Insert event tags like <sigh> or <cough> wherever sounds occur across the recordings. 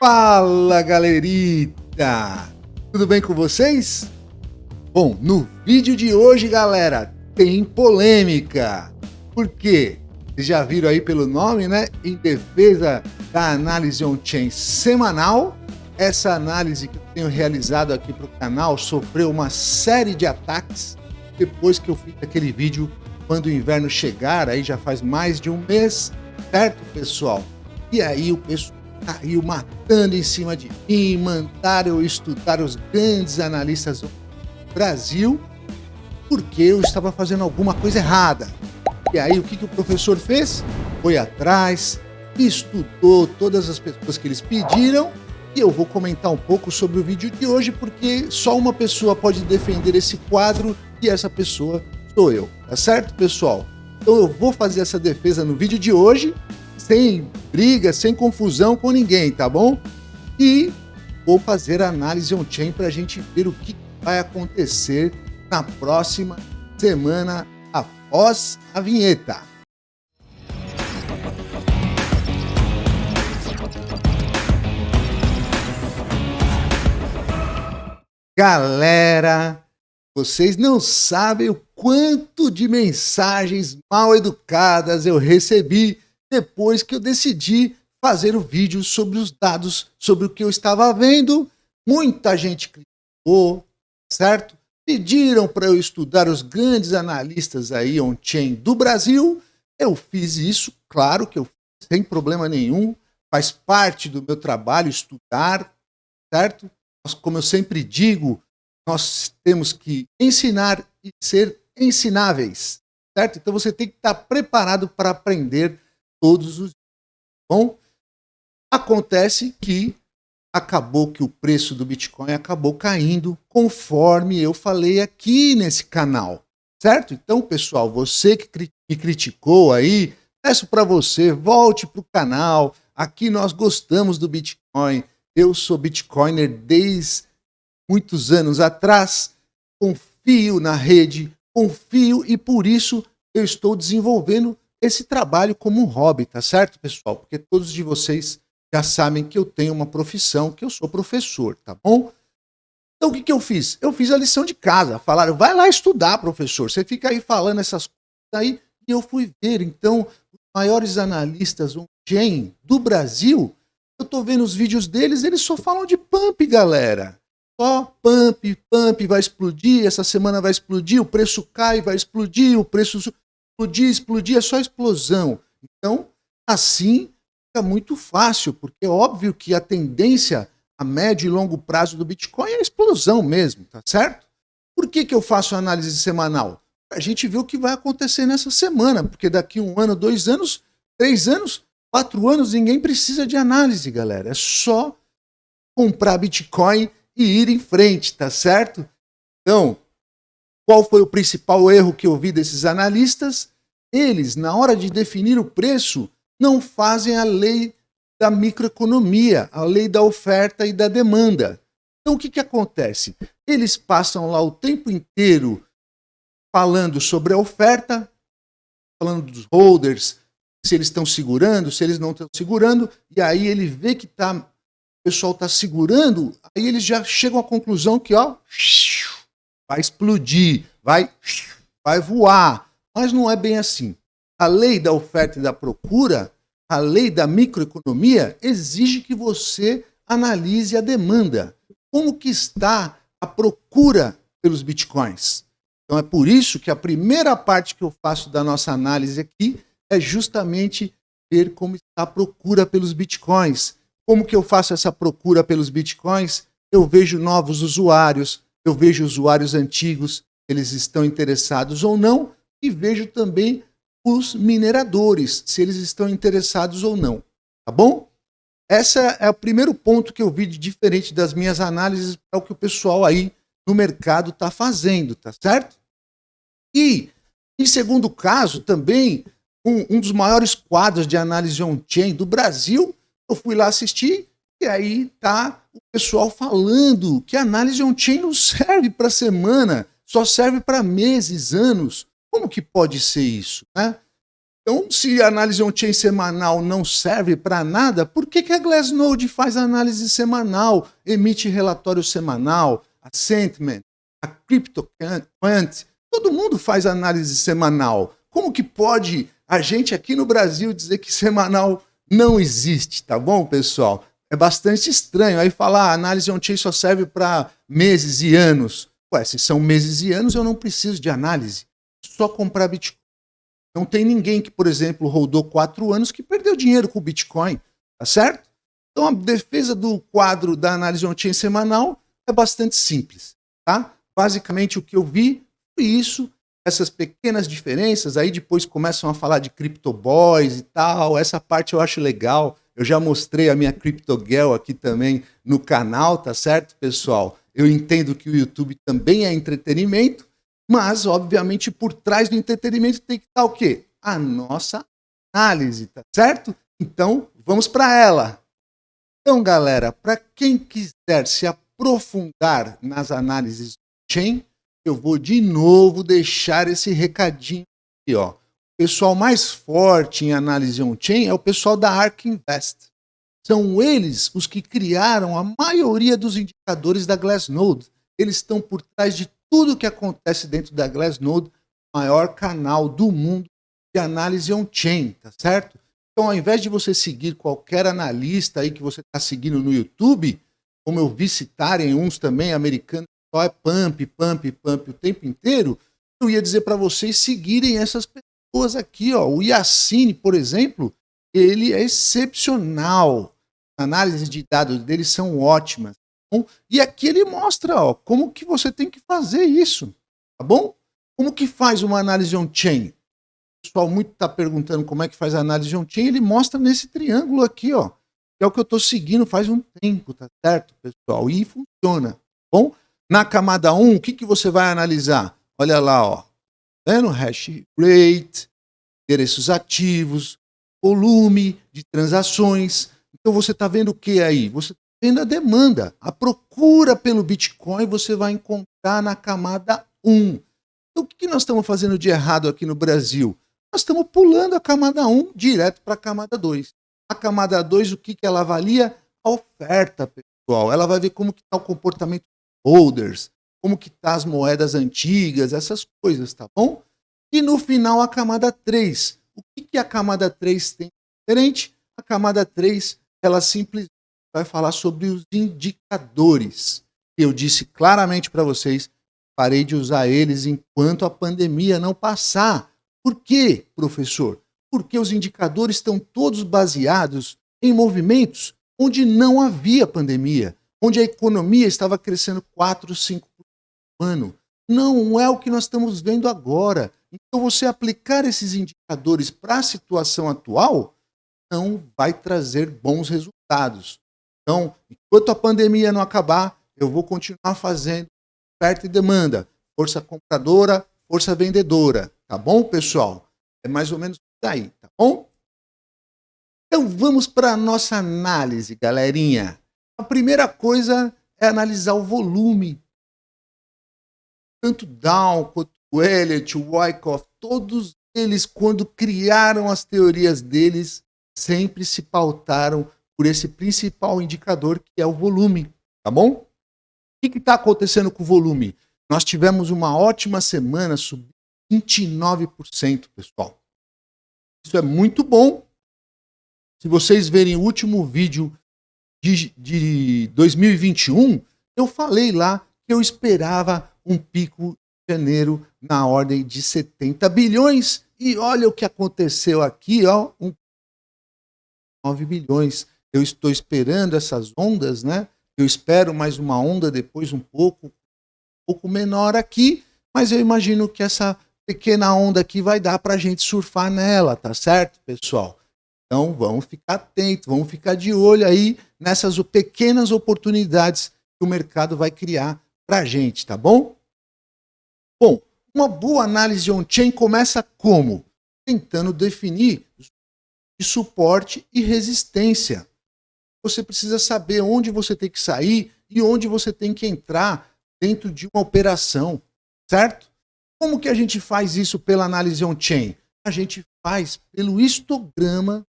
Fala galerita! Tudo bem com vocês? Bom, no vídeo de hoje, galera, tem polêmica. Por quê? Vocês já viram aí pelo nome, né? Em defesa da análise on-chain semanal. Essa análise que eu tenho realizado aqui para o canal sofreu uma série de ataques depois que eu fiz aquele vídeo quando o inverno chegar, aí já faz mais de um mês, certo, pessoal? E aí o pessoal caiu matando em cima de mim, mandaram eu estudar os grandes analistas do Brasil, porque eu estava fazendo alguma coisa errada. E aí o que, que o professor fez? Foi atrás, estudou todas as pessoas que eles pediram e eu vou comentar um pouco sobre o vídeo de hoje, porque só uma pessoa pode defender esse quadro e essa pessoa sou eu, tá certo, pessoal? Então eu vou fazer essa defesa no vídeo de hoje, sem briga, sem confusão com ninguém, tá bom? E vou fazer a análise on-chain para a gente ver o que vai acontecer na próxima semana após a vinheta. Galera, vocês não sabem o quanto de mensagens mal educadas eu recebi depois que eu decidi fazer o vídeo sobre os dados, sobre o que eu estava vendo. Muita gente criticou, certo? Pediram para eu estudar os grandes analistas aí on-chain do Brasil. Eu fiz isso, claro que eu fiz, sem problema nenhum. Faz parte do meu trabalho estudar, certo? Mas, como eu sempre digo, nós temos que ensinar e ser ensináveis, certo? Então você tem que estar preparado para aprender todos os dias. Bom, acontece que acabou que o preço do Bitcoin acabou caindo conforme eu falei aqui nesse canal, certo? Então, pessoal, você que me criticou aí, peço para você, volte para o canal. Aqui nós gostamos do Bitcoin. Eu sou Bitcoiner desde muitos anos atrás, confio na rede, confio e por isso eu estou desenvolvendo esse trabalho como um hobby, tá certo, pessoal? Porque todos de vocês já sabem que eu tenho uma profissão, que eu sou professor, tá bom? Então o que, que eu fiz? Eu fiz a lição de casa. Falaram, vai lá estudar, professor. Você fica aí falando essas coisas aí. E eu fui ver, então, os maiores analistas on-chain do Brasil, eu tô vendo os vídeos deles, eles só falam de pump, galera. Só pump, pump, vai explodir, essa semana vai explodir, o preço cai, vai explodir, o preço explodir, explodir, é só explosão. Então, assim fica muito fácil, porque é óbvio que a tendência a médio e longo prazo do Bitcoin é a explosão mesmo, tá certo? Por que, que eu faço análise semanal? A gente vê o que vai acontecer nessa semana, porque daqui um ano, dois anos, três anos, quatro anos, ninguém precisa de análise, galera. É só comprar Bitcoin e ir em frente, tá certo? Então, qual foi o principal erro que eu vi desses analistas? Eles, na hora de definir o preço, não fazem a lei da microeconomia, a lei da oferta e da demanda. Então, o que, que acontece? Eles passam lá o tempo inteiro falando sobre a oferta, falando dos holders, se eles estão segurando, se eles não estão segurando, e aí ele vê que tá, pessoal está segurando, aí eles já chegam à conclusão que ó, vai explodir, vai, vai voar. Mas não é bem assim. A lei da oferta e da procura, a lei da microeconomia, exige que você analise a demanda. Como que está a procura pelos bitcoins? Então é por isso que a primeira parte que eu faço da nossa análise aqui é justamente ver como está a procura pelos bitcoins. Como que eu faço essa procura pelos bitcoins? Eu vejo novos usuários, eu vejo usuários antigos, eles estão interessados ou não, e vejo também os mineradores, se eles estão interessados ou não. Tá bom? Esse é o primeiro ponto que eu vi de diferente das minhas análises para o que o pessoal aí no mercado está fazendo, tá certo? E, em segundo caso, também, um, um dos maiores quadros de análise on-chain do Brasil eu fui lá assistir e aí tá o pessoal falando que a análise on-chain não serve para semana, só serve para meses, anos. Como que pode ser isso? Né? Então, se a análise on-chain semanal não serve para nada, por que, que a Glassnode faz análise semanal, emite relatório semanal, a Sentiment, a CryptoQuant, todo mundo faz análise semanal. Como que pode a gente aqui no Brasil dizer que semanal não existe, tá bom, pessoal? É bastante estranho. Aí falar ah, análise on-chain só serve para meses e anos. Ué, se são meses e anos, eu não preciso de análise. Só comprar Bitcoin. Não tem ninguém que, por exemplo, rodou quatro anos que perdeu dinheiro com o Bitcoin, tá certo? Então a defesa do quadro da análise on-chain semanal é bastante simples, tá? Basicamente o que eu vi foi isso, essas pequenas diferenças, aí depois começam a falar de CryptoBoys e tal, essa parte eu acho legal, eu já mostrei a minha CryptoGirl aqui também no canal, tá certo, pessoal? Eu entendo que o YouTube também é entretenimento, mas, obviamente, por trás do entretenimento tem que estar o quê? A nossa análise, tá certo? Então, vamos para ela. Então, galera, para quem quiser se aprofundar nas análises chain, eu vou de novo deixar esse recadinho aqui, ó. Pessoal mais forte em análise on-chain é o pessoal da ARK Invest. São eles os que criaram a maioria dos indicadores da Glassnode. Eles estão por trás de tudo que acontece dentro da Glassnode, maior canal do mundo de análise on-chain, tá certo? Então, ao invés de você seguir qualquer analista aí que você está seguindo no YouTube, como eu vi citarem uns também americanos, só é pump, pump, pump o tempo inteiro, eu ia dizer para vocês seguirem essas pessoas aqui, ó. O Yacine, por exemplo, ele é excepcional. A análise de dados dele são ótimas. Bom, e aqui ele mostra ó, como que você tem que fazer isso, tá bom? Como que faz uma análise on-chain? O pessoal muito está perguntando como é que faz a análise on-chain, ele mostra nesse triângulo aqui, ó, que é o que eu estou seguindo faz um tempo, tá certo, pessoal? E funciona, tá bom? Na camada 1, o que, que você vai analisar? Olha lá, ó, vendo? Hash rate, endereços ativos, volume de transações. Então você está vendo o que aí? Você vendo a demanda. A procura pelo Bitcoin você vai encontrar na camada 1. Então, o que nós estamos fazendo de errado aqui no Brasil? Nós estamos pulando a camada 1 direto para a camada 2. A camada 2, o que, que ela avalia? A oferta, pessoal. Ela vai ver como está o comportamento dos holders, como que tá as moedas antigas, essas coisas, tá bom? E no final, a camada 3. O que, que a camada 3 tem diferente? A camada 3, ela simplesmente vai falar sobre os indicadores. Eu disse claramente para vocês, parei de usar eles enquanto a pandemia não passar. Por quê, professor? Porque os indicadores estão todos baseados em movimentos onde não havia pandemia, onde a economia estava crescendo 4, 5% por ano. Não é o que nós estamos vendo agora. Então, você aplicar esses indicadores para a situação atual não vai trazer bons resultados. Então, enquanto a pandemia não acabar, eu vou continuar fazendo oferta e demanda, força compradora, força vendedora, tá bom, pessoal? É mais ou menos daí, tá bom? Então vamos para a nossa análise, galerinha. A primeira coisa é analisar o volume. Tanto Down quanto o Elliott, o Wyckoff, todos eles, quando criaram as teorias deles, sempre se pautaram por esse principal indicador que é o volume, tá bom? O que está acontecendo com o volume? Nós tivemos uma ótima semana, subindo 29%, pessoal. Isso é muito bom. Se vocês verem o último vídeo de, de 2021, eu falei lá que eu esperava um pico de janeiro na ordem de 70 bilhões. E olha o que aconteceu aqui, ó, um 9 bilhões eu estou esperando essas ondas, né? Eu espero mais uma onda depois um pouco, um pouco menor aqui, mas eu imagino que essa pequena onda aqui vai dar para a gente surfar nela, tá certo, pessoal? Então vamos ficar atentos, vamos ficar de olho aí nessas pequenas oportunidades que o mercado vai criar para a gente, tá bom? Bom, uma boa análise on-chain começa como? Tentando definir de suporte e resistência você precisa saber onde você tem que sair e onde você tem que entrar dentro de uma operação, certo? Como que a gente faz isso pela análise on-chain? a gente faz pelo histograma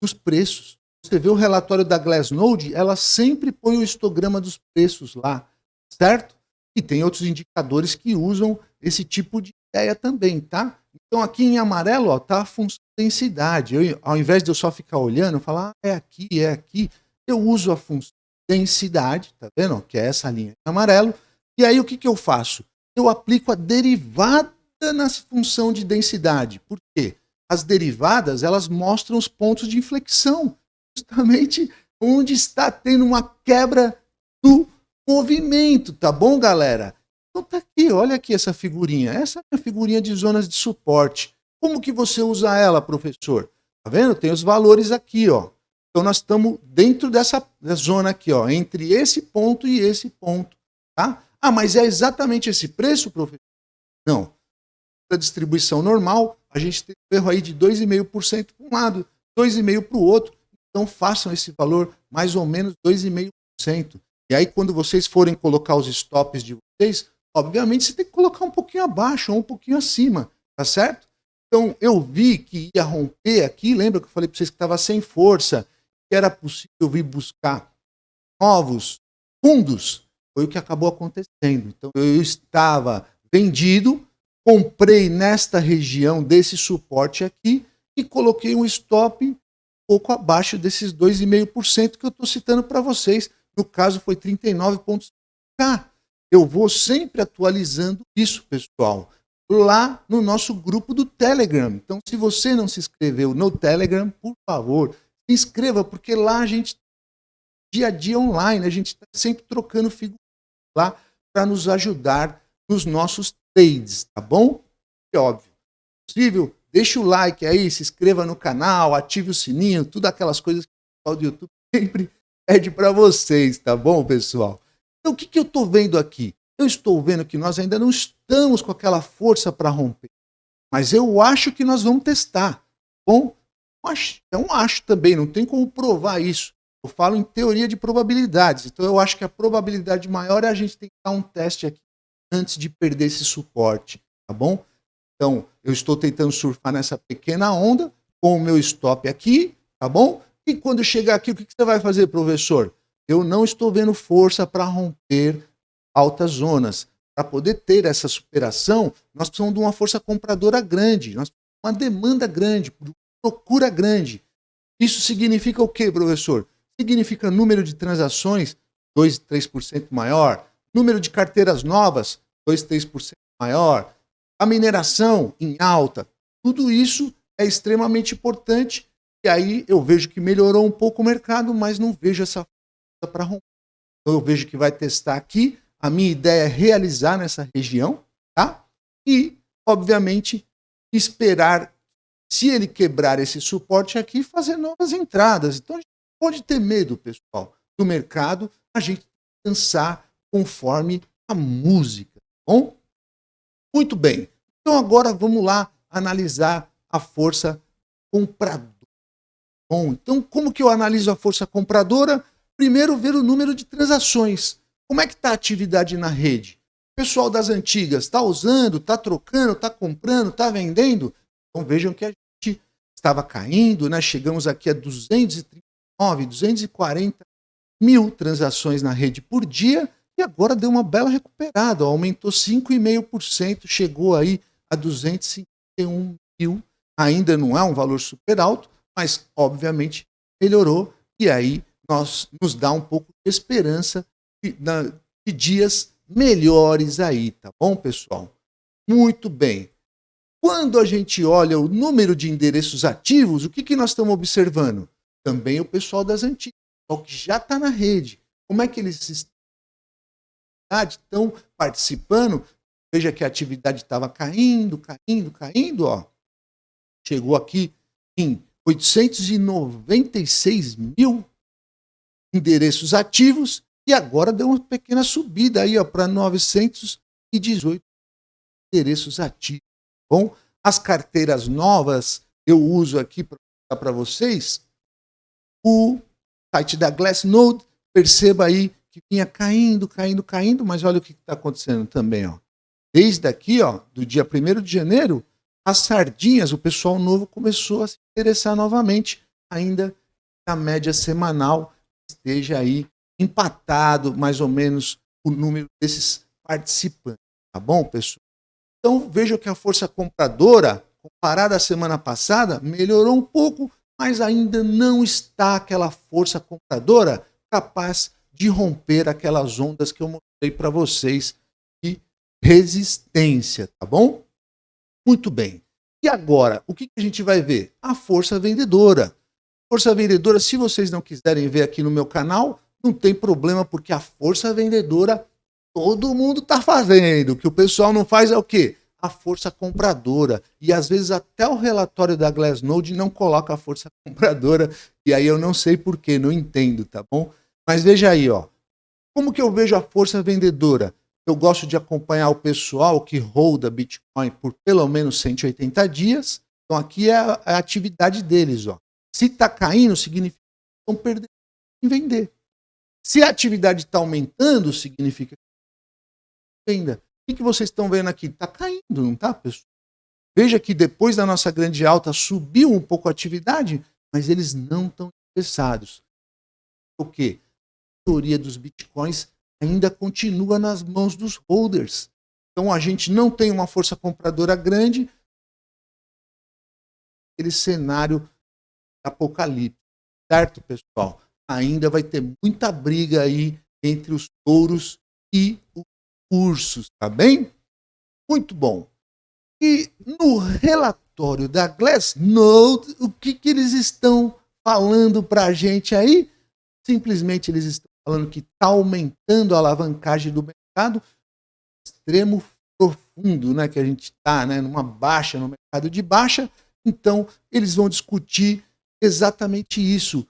dos preços. Você vê o relatório da Glassnode, ela sempre põe o histograma dos preços lá, certo? E tem outros indicadores que usam esse tipo de ideia também, tá? Então aqui em amarelo tá a função densidade. Eu, ao invés de eu só ficar olhando, falar ah, é aqui, é aqui, eu uso a função densidade, tá vendo? Que é essa linha em amarelo. E aí o que, que eu faço? Eu aplico a derivada na função de densidade. Por quê? As derivadas, elas mostram os pontos de inflexão, <laughs> justamente onde está tendo uma quebra do movimento, tá bom, galera? Então tá aqui, olha aqui essa figurinha. Essa é a figurinha de zonas de suporte. Como que você usa ela, professor? Tá vendo? Tem os valores aqui, ó. Então nós estamos dentro dessa zona aqui, ó, entre esse ponto e esse ponto, tá? Ah, mas é exatamente esse preço, professor? Não. Da distribuição normal, a gente tem um erro aí de 2,5% para um lado, 2,5% para o outro. Então façam esse valor mais ou menos 2,5%. E aí quando vocês forem colocar os stops de vocês, obviamente você tem que colocar um pouquinho abaixo ou um pouquinho acima, tá certo? Então eu vi que ia romper aqui, lembra que eu falei para vocês que estava sem força, que era possível vir buscar novos fundos, foi o que acabou acontecendo. Então eu estava vendido, comprei nesta região desse suporte aqui e coloquei um stop um pouco abaixo desses 2,5% que eu estou citando para vocês. No caso foi 39,5K. Eu vou sempre atualizando isso, pessoal, lá no nosso grupo do Telegram. Então, se você não se inscreveu no Telegram, por favor, se inscreva, porque lá a gente, dia a dia online, a gente está sempre trocando figuras lá para nos ajudar nos nossos trades, tá bom? É óbvio. Possível, deixa o like aí, se inscreva no canal, ative o sininho, tudo aquelas coisas que o pessoal do YouTube <laughs> sempre pede para vocês, tá bom, pessoal? Então, o que, que eu estou vendo aqui? Eu estou vendo que nós ainda não estamos com aquela força para romper. Mas eu acho que nós vamos testar. Bom, um acho também, não tem como provar isso. Eu falo em teoria de probabilidades. Então eu acho que a probabilidade maior é a gente tentar um teste aqui antes de perder esse suporte, tá bom? Então, eu estou tentando surfar nessa pequena onda com o meu stop aqui, tá bom? E quando chegar aqui, o que você vai fazer, professor? Eu não estou vendo força para romper altas zonas. Para poder ter essa superação, nós precisamos de uma força compradora grande, nós uma demanda grande, procura grande. Isso significa o quê, professor? Significa número de transações 2, 3% maior, número de carteiras novas 2, 3% maior, a mineração em alta. Tudo isso é extremamente importante e aí eu vejo que melhorou um pouco o mercado, mas não vejo essa para romper. Então eu vejo que vai testar aqui. A minha ideia é realizar nessa região, tá? E, obviamente, esperar, se ele quebrar esse suporte aqui, fazer novas entradas. Então a gente pode ter medo, pessoal, do mercado, a gente dançar conforme a música, tá bom? Muito bem. Então agora vamos lá analisar a força compradora. Bom, então como que eu analiso a força compradora? Primeiro, ver o número de transações. Como é que está a atividade na rede? O pessoal das antigas está usando, está trocando, está comprando, está vendendo? Então vejam que a gente estava caindo, né? chegamos aqui a 239, 240 mil transações na rede por dia e agora deu uma bela recuperada, aumentou 5,5%, chegou aí a 251 mil. Ainda não é um valor super alto, mas obviamente melhorou e aí nós, nos dá um pouco de esperança de, de dias melhores aí, tá bom, pessoal? Muito bem. Quando a gente olha o número de endereços ativos, o que, que nós estamos observando? Também o pessoal das antigas, o que já está na rede. Como é que eles estão participando? Veja que a atividade estava caindo, caindo, caindo, ó. Chegou aqui em 896 mil endereços ativos e agora deu uma pequena subida aí para 918 endereços ativos. Bom, as carteiras novas eu uso aqui para vocês o site da Glassnode. Perceba aí que vinha caindo, caindo, caindo, mas olha o que está acontecendo também. Ó. Desde aqui, ó, do dia 1 de janeiro, as sardinhas, o pessoal novo começou a se interessar novamente, ainda na média semanal esteja aí empatado mais ou menos o número desses participantes, tá bom, pessoal? Então vejam que a força compradora, comparada à semana passada, melhorou um pouco, mas ainda não está aquela força compradora capaz de romper aquelas ondas que eu mostrei para vocês de resistência, tá bom? Muito bem. E agora, o que a gente vai ver? A força vendedora. Força vendedora, se vocês não quiserem ver aqui no meu canal, não tem problema, porque a força vendedora todo mundo está fazendo. O que o pessoal não faz é o quê? A força compradora. E às vezes até o relatório da Glassnode não coloca a força compradora. E aí eu não sei porquê, não entendo, tá bom? Mas veja aí, ó. Como que eu vejo a força vendedora? Eu gosto de acompanhar o pessoal que holda Bitcoin por pelo menos 180 dias. Então aqui é a, é atividade deles, ó. Se está caindo, significa que estão perdendo em vender. Se a atividade está aumentando, significa que venda. O que vocês estão vendo aqui? Está caindo, não está, pessoal? Veja que depois da nossa grande alta subiu um pouco a atividade, mas eles não estão interessados. O quê? A maioria dos bitcoins ainda continua nas mãos dos holders. Então a gente não tem uma força compradora grande. Aquele cenário apocalipse, certo, pessoal? Ainda vai ter muita briga aí entre os touros e os ursos, tá bem? Muito bom. E no relatório da Glassnode, o que, que eles estão falando para a gente aí? Simplesmente eles estão falando que está aumentando a alavancagem do mercado extremo profundo, né, que a gente está, né, numa baixa, no mercado de baixa. Então, eles vão discutir exatamente isso.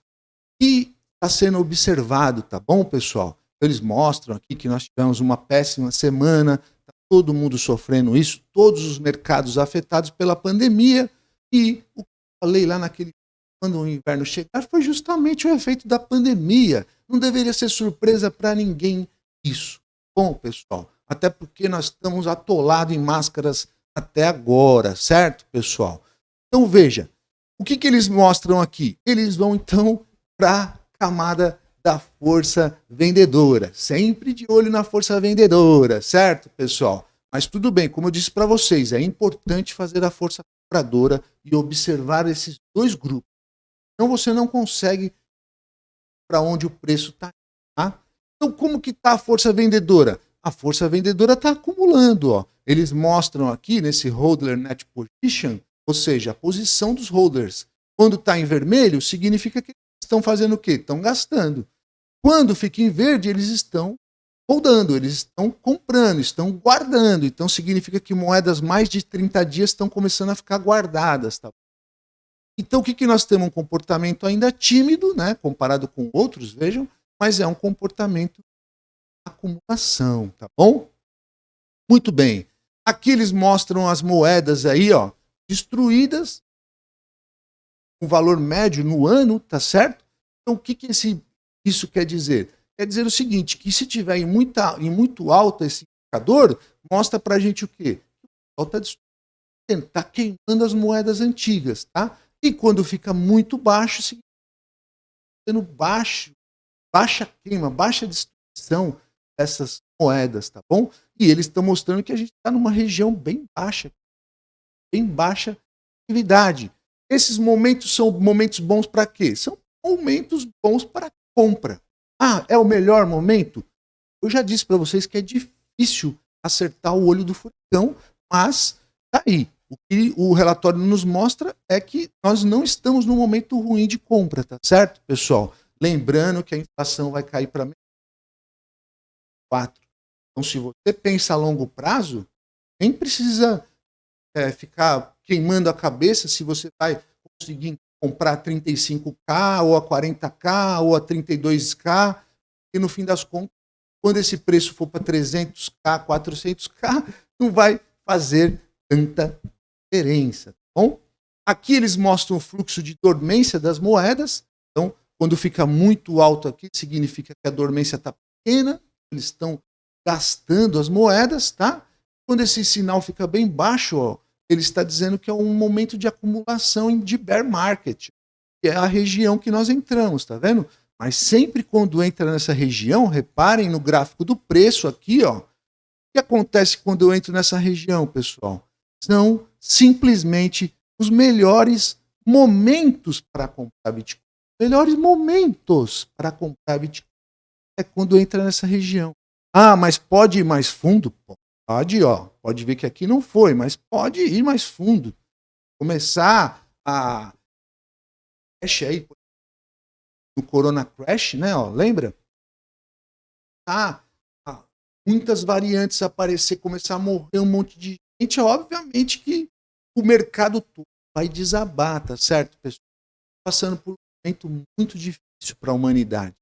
E está sendo observado, tá bom, pessoal? Eles mostram aqui que nós tivemos uma péssima semana, tá todo mundo sofrendo isso, todos os mercados afetados pela pandemia, e o que eu falei lá naquele quando o inverno chegar foi justamente o efeito da pandemia. Não deveria ser surpresa para ninguém isso. Bom, pessoal, até porque nós estamos atolados em máscaras até agora, certo, pessoal? Então veja, o que, que eles mostram aqui? Eles vão então para a camada da força vendedora. Sempre de olho na força vendedora, certo, pessoal? Mas tudo bem, como eu disse para vocês, é importante fazer a força compradora e observar esses dois grupos. Então você não consegue para onde o preço está. Tá? Então como que está a força vendedora? A força vendedora está acumulando. Ó. Eles mostram aqui nesse Hodler Net Position ou seja, a posição dos holders. Quando está em vermelho, significa que estão fazendo o quê? Estão gastando. Quando fica em verde, eles estão holdando, eles estão comprando, estão guardando. Então significa que moedas mais de 30 dias estão começando a ficar guardadas. Tá? Então o que, que nós temos? Um comportamento ainda tímido, né? comparado com outros, vejam, mas é um comportamento de acumulação, tá bom? Muito bem. Aqui eles mostram as moedas aí, ó, destruídas, um valor médio no ano, tá certo? Então, o que, que esse, isso quer dizer? Quer dizer o seguinte, que se tiver em, muita, em muito alto esse indicador, mostra para a gente o quê? O está está queimando as moedas antigas, tá? E quando fica muito baixo, sendo baixo, baixa queima, baixa destruição dessas moedas, tá bom? E eles estão mostrando que a gente está numa região bem baixa em baixa atividade. Esses momentos são momentos bons para quê? São momentos bons para compra. Ah, é o melhor momento? Eu já disse para vocês que é difícil acertar o olho do furacão, mas tá aí. O que o relatório nos mostra é que nós não estamos num momento ruim de compra, tá certo, pessoal? Lembrando que a inflação vai cair para 4. Então, se você pensa a longo prazo, nem precisa é, ficar queimando a cabeça se você vai conseguir comprar 35K, ou a 40K, ou a 32K, e no fim das contas, quando esse preço for para 300K, 400K, não vai fazer tanta diferença, tá bom? Aqui eles mostram o fluxo de dormência das moedas, então, quando fica muito alto aqui, significa que a dormência está pequena, eles estão gastando as moedas, tá? Quando esse sinal fica bem baixo, ó, ele está dizendo que é um momento de acumulação de bear market, que é a região que nós entramos, tá vendo? Mas sempre quando entra nessa região, reparem no gráfico do preço aqui, ó. O que acontece quando eu entro nessa região, pessoal? São simplesmente os melhores momentos para comprar Bitcoin. Melhores momentos para comprar Bitcoin é quando entra nessa região. Ah, mas pode ir mais fundo? Pode, ó. Pode ver que aqui não foi, mas pode ir mais fundo. Começar a crash aí no Corona Crash, né? Ó, lembra? Ah, ah, muitas variantes aparecer, começar a morrer um monte de gente. Obviamente que o mercado todo vai desabar, tá certo, pessoal? Passando por um momento muito difícil para a humanidade.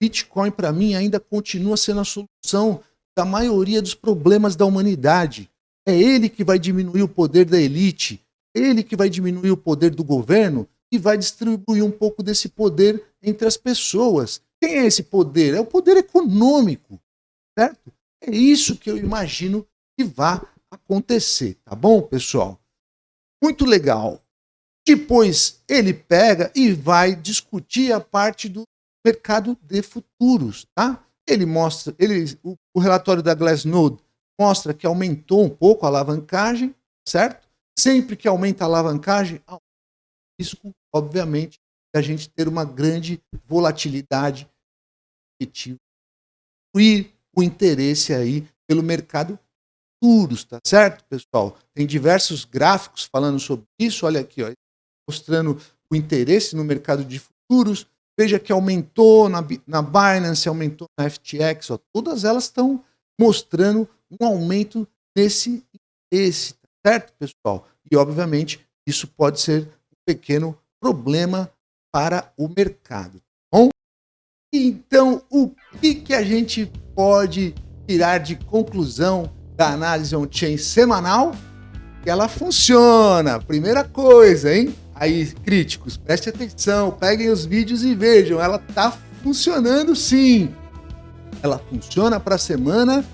Bitcoin, para mim, ainda continua sendo a solução da maioria dos problemas da humanidade. É ele que vai diminuir o poder da elite, ele que vai diminuir o poder do governo e vai distribuir um pouco desse poder entre as pessoas. Quem é esse poder? É o poder econômico, certo? É isso que eu imagino que vai acontecer, tá bom, pessoal? Muito legal. Depois ele pega e vai discutir a parte do mercado de futuros, tá? Ele mostra, ele, o, o relatório da Glassnode mostra que aumentou um pouco a alavancagem, certo? Sempre que aumenta a alavancagem, há um risco, obviamente, de a gente ter uma grande volatilidade e o interesse aí pelo mercado futuros, tá certo, pessoal? Tem diversos gráficos falando sobre isso, olha aqui, ó, mostrando o interesse no mercado de futuros, Veja que aumentou na, na Binance, aumentou na FTX, ó, todas elas estão mostrando um aumento nesse esse, certo, pessoal? E obviamente isso pode ser um pequeno problema para o mercado. Tá bom? Então, o que, que a gente pode tirar de conclusão da análise on-chain semanal? Que ela funciona. Primeira coisa, hein? Aí, críticos, preste atenção, peguem os vídeos e vejam, ela tá funcionando sim. Ela funciona para a semana,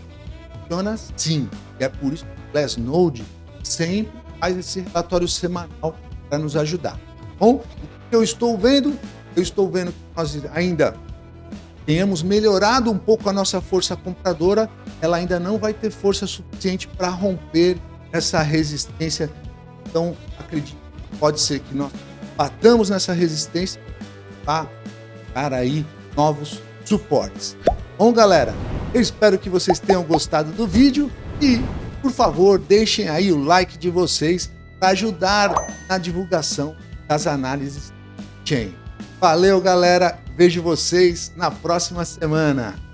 funciona sim. E é por isso que o Glassnode sempre faz esse relatório semanal para nos ajudar. Bom, o que eu estou vendo? Eu estou vendo que nós ainda tenhamos melhorado um pouco a nossa força compradora, ela ainda não vai ter força suficiente para romper essa resistência. Então, acredito pode ser que nós batamos nessa resistência para dar aí novos suportes. Bom, galera, eu espero que vocês tenham gostado do vídeo e, por favor, deixem aí o like de vocês para ajudar na divulgação das análises chain. Valeu, galera. Vejo vocês na próxima semana.